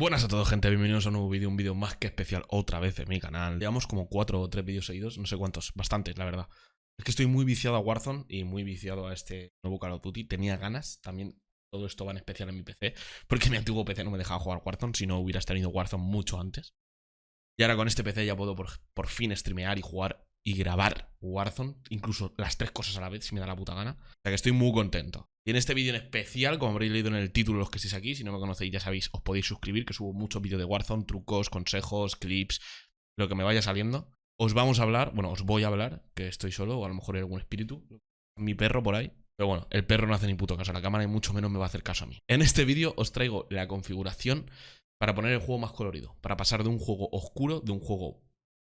Buenas a todos gente, bienvenidos a un nuevo vídeo, un vídeo más que especial otra vez en mi canal. Llevamos como cuatro o tres vídeos seguidos, no sé cuántos, bastantes la verdad. Es que estoy muy viciado a Warzone y muy viciado a este nuevo Call of Duty. Tenía ganas, también todo esto va en especial en mi PC Porque mi antiguo PC no me dejaba jugar Warzone, si no hubieras tenido Warzone mucho antes. Y ahora con este PC ya puedo por, por fin streamear y jugar y grabar Warzone, incluso las tres cosas a la vez si me da la puta gana. O sea que estoy muy contento y en este vídeo en especial, como habréis leído en el título los que estéis aquí, si no me conocéis ya sabéis, os podéis suscribir, que subo muchos vídeos de Warzone, trucos, consejos, clips, lo que me vaya saliendo. Os vamos a hablar, bueno, os voy a hablar, que estoy solo, o a lo mejor hay algún espíritu, mi perro por ahí. Pero bueno, el perro no hace ni puto caso a la cámara y mucho menos me va a hacer caso a mí. En este vídeo os traigo la configuración para poner el juego más colorido, para pasar de un juego oscuro, de un juego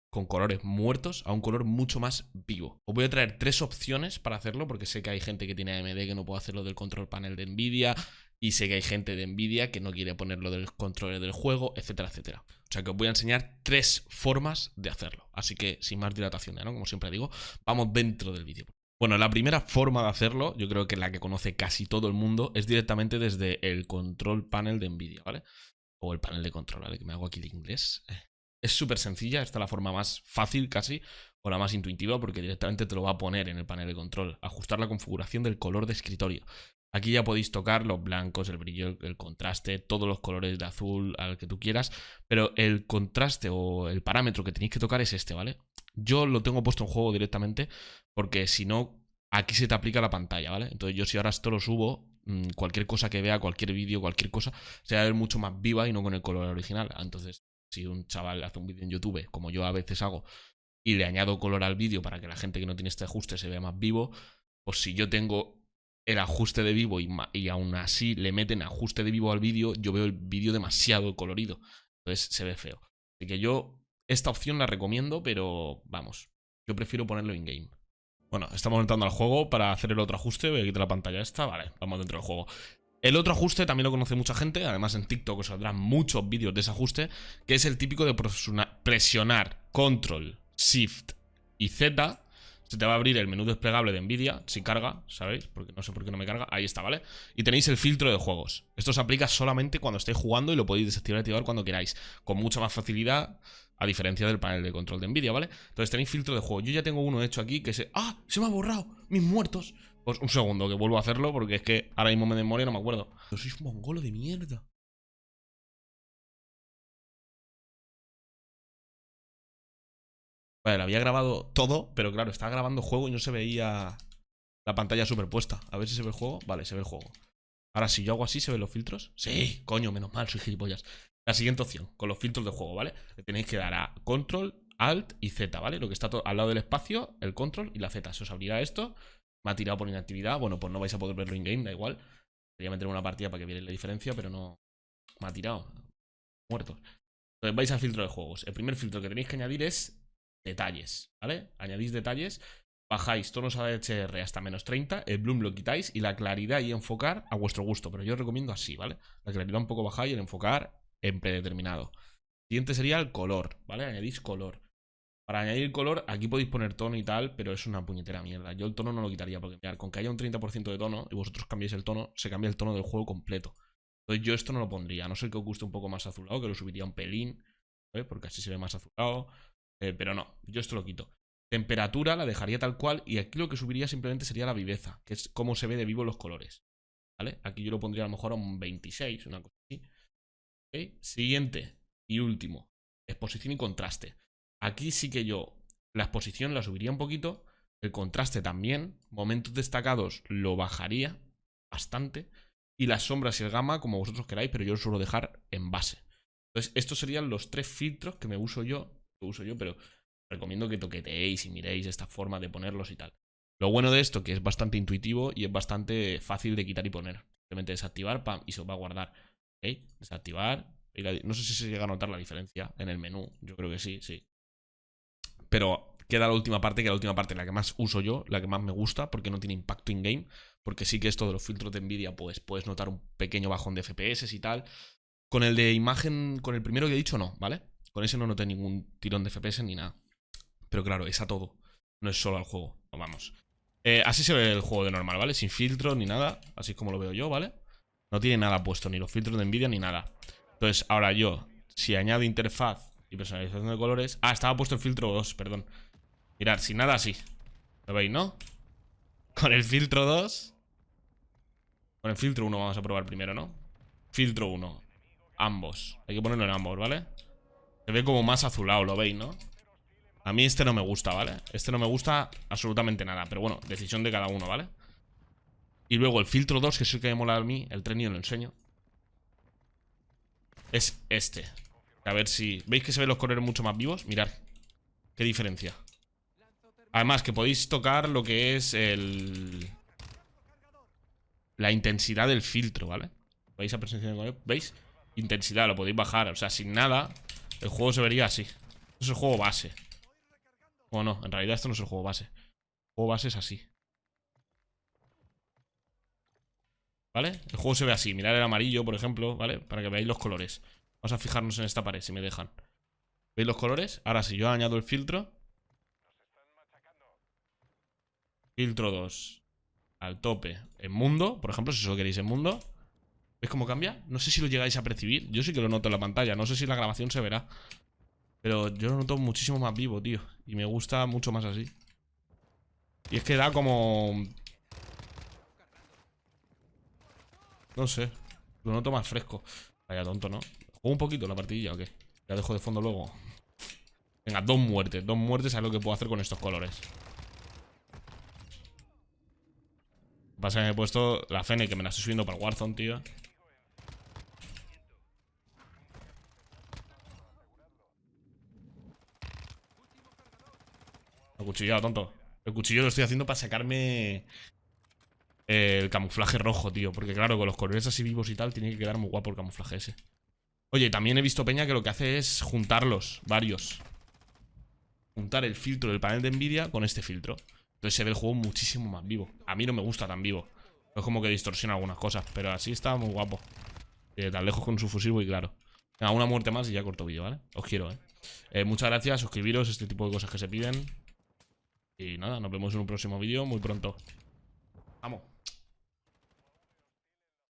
con colores muertos a un color mucho más vivo. Os voy a traer tres opciones para hacerlo, porque sé que hay gente que tiene AMD que no puede hacerlo del control panel de Nvidia, y sé que hay gente de Nvidia que no quiere ponerlo del control del juego, etcétera, etcétera. O sea que os voy a enseñar tres formas de hacerlo. Así que, sin más dilatación, ¿no? Como siempre digo, vamos dentro del vídeo. Bueno, la primera forma de hacerlo, yo creo que la que conoce casi todo el mundo, es directamente desde el control panel de Nvidia, ¿vale? O el panel de control, ¿vale? Que me hago aquí de inglés. Es súper sencilla, esta es la forma más fácil casi, o la más intuitiva, porque directamente te lo va a poner en el panel de control. Ajustar la configuración del color de escritorio. Aquí ya podéis tocar los blancos, el brillo, el contraste, todos los colores de azul al que tú quieras, pero el contraste o el parámetro que tenéis que tocar es este, ¿vale? Yo lo tengo puesto en juego directamente porque si no, aquí se te aplica la pantalla, ¿vale? Entonces yo si ahora esto lo subo, mm, cualquier cosa que vea, cualquier vídeo, cualquier cosa, se va a ver mucho más viva y no con el color original. Entonces si un chaval hace un vídeo en YouTube, como yo a veces hago, y le añado color al vídeo para que la gente que no tiene este ajuste se vea más vivo, pues si yo tengo el ajuste de vivo y, y aún así le meten ajuste de vivo al vídeo, yo veo el vídeo demasiado colorido. Entonces se ve feo. Así que yo esta opción la recomiendo, pero vamos, yo prefiero ponerlo in-game. Bueno, estamos entrando al juego para hacer el otro ajuste. Voy a quitar la pantalla esta. Vale, vamos dentro del juego. El otro ajuste también lo conoce mucha gente, además en TikTok os saldrán muchos vídeos de ese ajuste, que es el típico de presionar Control, Shift y Z. Se te va a abrir el menú desplegable de Nvidia, si carga, ¿sabéis? Porque no sé por qué no me carga. Ahí está, ¿vale? Y tenéis el filtro de juegos. Esto se aplica solamente cuando estéis jugando y lo podéis desactivar y activar cuando queráis. Con mucha más facilidad, a diferencia del panel de control de Nvidia, ¿vale? Entonces tenéis filtro de juego. Yo ya tengo uno hecho aquí que se... ¡Ah! Se me ha borrado. Mis muertos. Pues un segundo, que vuelvo a hacerlo porque es que ahora mismo me memoria no me acuerdo. Pero sois mongolo de mierda. Vale, había grabado todo, pero claro, estaba grabando juego y no se veía la pantalla superpuesta. A ver si se ve el juego. Vale, se ve el juego. Ahora, si yo hago así, ¿se ven los filtros? Sí, coño, menos mal, soy gilipollas. La siguiente opción, con los filtros de juego, ¿vale? Le tenéis que dar a Control, Alt y Z, ¿vale? Lo que está al lado del espacio, el Control y la Z. Se os abrirá esto me ha tirado por inactividad. Bueno, pues no vais a poder verlo in-game, da igual. Quería meter una partida para que vierais la diferencia, pero no... Me ha tirado. Muertos. Entonces vais al filtro de juegos. El primer filtro que tenéis que añadir es detalles, ¿vale? Añadís detalles, bajáis tonos AHR hasta menos 30, el bloom lo quitáis y la claridad y enfocar a vuestro gusto. Pero yo os recomiendo así, ¿vale? La claridad un poco bajáis y el enfocar en predeterminado. Siguiente sería el color, ¿vale? Añadís color. Para añadir color, aquí podéis poner tono y tal, pero es una puñetera mierda. Yo el tono no lo quitaría, porque mirad, con que haya un 30% de tono y vosotros cambiéis el tono, se cambia el tono del juego completo. Entonces yo esto no lo pondría, no ser que os guste un poco más azulado, que lo subiría un pelín, porque así se ve más azulado. Eh, pero no, yo esto lo quito. Temperatura la dejaría tal cual y aquí lo que subiría simplemente sería la viveza, que es cómo se ve de vivo los colores. ¿Vale? Aquí yo lo pondría a lo mejor a un 26, una cosa así. Siguiente y último, exposición y contraste. Aquí sí que yo la exposición la subiría un poquito, el contraste también, momentos destacados lo bajaría bastante, y las sombras y el gamma como vosotros queráis, pero yo lo suelo dejar en base. Entonces, estos serían los tres filtros que me uso yo, que uso yo, pero recomiendo que toqueteéis y miréis esta forma de ponerlos y tal. Lo bueno de esto que es bastante intuitivo y es bastante fácil de quitar y poner. Simplemente desactivar, pam, y se os va a guardar. Desactivar. No sé si se llega a notar la diferencia en el menú. Yo creo que sí, sí. Pero queda la última parte, que la última parte la que más uso yo, la que más me gusta, porque no tiene impacto in-game. Porque sí que esto de los filtros de Nvidia, pues puedes notar un pequeño bajón de FPS y tal. Con el de imagen, con el primero que he dicho, no, ¿vale? Con ese no noté ningún tirón de FPS ni nada. Pero claro, es a todo. No es solo al juego. vamos. Eh, así se ve el juego de normal, ¿vale? Sin filtro ni nada. Así es como lo veo yo, ¿vale? No tiene nada puesto, ni los filtros de Nvidia ni nada. Entonces, ahora yo, si añado interfaz y personalización de colores... Ah, estaba puesto el filtro 2, perdón. Mirad, sin nada así. ¿Lo veis, no? Con el filtro 2... Con el filtro 1 vamos a probar primero, ¿no? Filtro 1. Ambos. Hay que ponerlo en ambos, ¿vale? Se ve como más azulado, ¿lo veis, no? A mí este no me gusta, ¿vale? Este no me gusta absolutamente nada Pero bueno, decisión de cada uno, ¿vale? Y luego el filtro 2, que es el que me mola a mí El tren y lo enseño Es este A ver si... ¿Veis que se ven los colores mucho más vivos? Mirad Qué diferencia Además que podéis tocar lo que es el... La intensidad del filtro, ¿vale? ¿Veis a presencia de ¿Veis? Intensidad, lo podéis bajar O sea, sin nada El juego se vería así Esto es el juego base o no, en realidad esto no es el juego base. El juego base es así. ¿Vale? El juego se ve así. Mirad el amarillo, por ejemplo, ¿vale? Para que veáis los colores. Vamos a fijarnos en esta pared, si me dejan. ¿Veis los colores? Ahora, si yo añado el filtro... Filtro 2 al tope en mundo, por ejemplo, si solo queréis en mundo. ¿Veis cómo cambia? No sé si lo llegáis a percibir. Yo sí que lo noto en la pantalla. No sé si la grabación se verá. Pero yo lo noto muchísimo más vivo, tío. Y me gusta mucho más así. Y es que da como... No sé. Lo noto más fresco. Vaya tonto, ¿no? ¿Juego un poquito la partidilla o qué? Ya dejo de fondo luego. Venga, dos muertes. Dos muertes a lo que puedo hacer con estos colores. Pasa que me he puesto la Fene que me la estoy subiendo para Warzone, tío. cuchillado, tonto. El cuchillo lo estoy haciendo para sacarme el camuflaje rojo, tío. Porque claro, con los colores así vivos y tal, tiene que quedar muy guapo el camuflaje ese. Oye, también he visto Peña que lo que hace es juntarlos, varios. Juntar el filtro del panel de Nvidia con este filtro. Entonces se ve el juego muchísimo más vivo. A mí no me gusta tan vivo. Es como que distorsiona algunas cosas, pero así está muy guapo. Eh, tan lejos con su fusil y claro. Venga, una muerte más y ya corto vídeo, ¿vale? Os quiero, ¿eh? ¿eh? Muchas gracias, suscribiros, este tipo de cosas que se piden. Y nada, nos vemos en un próximo vídeo muy pronto. Vamos.